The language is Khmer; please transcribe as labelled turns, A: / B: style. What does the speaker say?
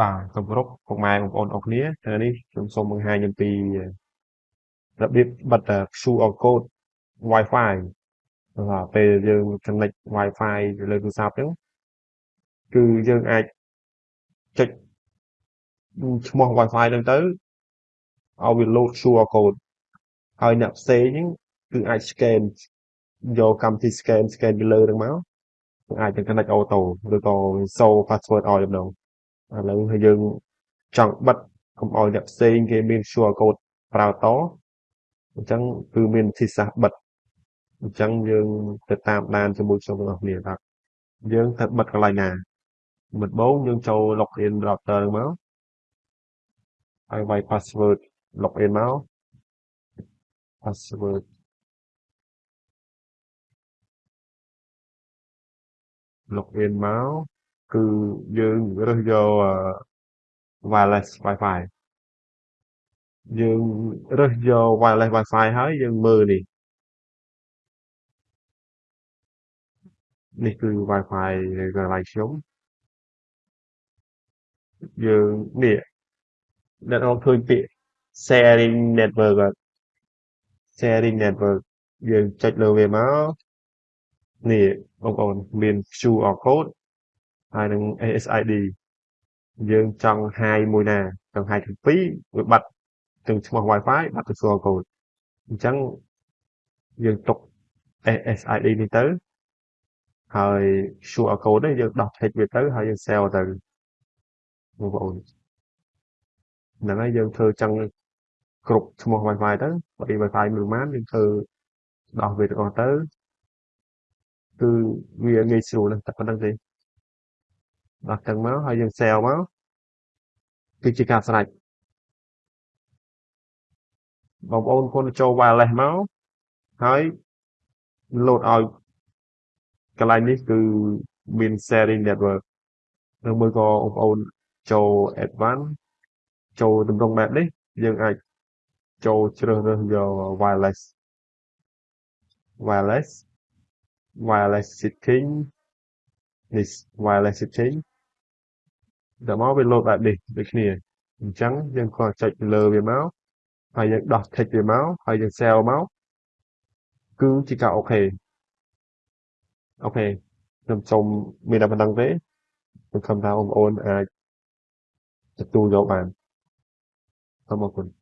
A: បាទគម្រប់ពុកម៉ែបងប្អូនអរគ្នាថ្ងៃនេះខ្ញុំសូមបង្ហាញអំពីរបៀបបិទ QR code Wi-Fi បាទពេលយើង connect Wi-Fi ទៅលើទូរស័ព្ទហ្នឹងគឺយើងអាចចុចឈ្មោះ Wi-Fi ហ្នឹងទៅឲ្យវា load QR code ហើយអ្នកផ្សេងហ្នឹងគឺអាច scan យកកម្មវិធី scan scan ពីលើហ្នឹងមកអាចនឹង connect អូតូឬក៏សូរ password ឲ្យតែម្ដង ឥឡូវហើយយើងចង់បិទកុំឲ្យអ្នកផ្សេងគេមាន QR code ប្រើតអញ្ចឹងគឺមានវិធីសាស្ត្របិទអញ្ចឹងយើងទៅតាមដានជាមួយខ្ញុំទាំងអស់គ្នាបាទយើងត្រូវបិទកន្លែងណាដំបូងយើងចូល login router មកហើយវាយ password login មក password login មក គឺយើងរើសយក wireless Wi-Fi យើងរើសយក wireless Wi-Fi ហើយយើងមើលនេះនេះគឺ Wi-Fi នៅកន្លែងខ្ញុំយើងនេះអ្នកនរឃើញពាក្យ sharing network អត់ sharing network យើងចុចលើវាមកនេះបងប្អូនមាន QR code ហើយនឹង ASID យើងចង់ hide មួយណាចង់ hide ទាំងពីរវាបាត់ទាំងឈ្មោះ Wi-Fi បាត់ទាំង QR code អញ្ចឹងយើងទុក SSID នេះទៅហើយ QR code នេះយើងដោះ text វាទៅហើយយើង save ទៅបងប្អូនហ្នឹងហើយយើងធ្វើចឹងគ្រប់ឈ្មោះ Wi-Fi ទៅបើ Wi-Fi មួយប៉ុន្មានយើងធ្វើដោះវាទាំងអស់ទៅគឺវាងាយស្រួលណាស់តែប៉ុណ្្នឹងទេ ដោះទាំងមកហើយយើង save មកគឺជាការស្រេចបងប្អូនគុណចូល wireless មកហើយ load ឲ្យកន្លែងនេះគឺមាន sharing network ឬមួយក៏បងប្អូនចូល advance ចូលទម្រង់បែបនេះយើងអាចចូលជ្រើសរើសយក wireless wireless wireless setting នេះ wireless setting ដល់មកវា load បែបនេះដូចគ្នាអញ្ចឹងយើងគ្រាន់ចុចលើវាមកហើយយើងដោះ text វាមកហើយយើង save មកគឺជាការអូខេអូខេខ្ញុំសូមមានតែប៉ុណ្្នឹងទេសង្ឃឹមថាបងប្អូនអាចទទួលយកបានសូមអរគុណ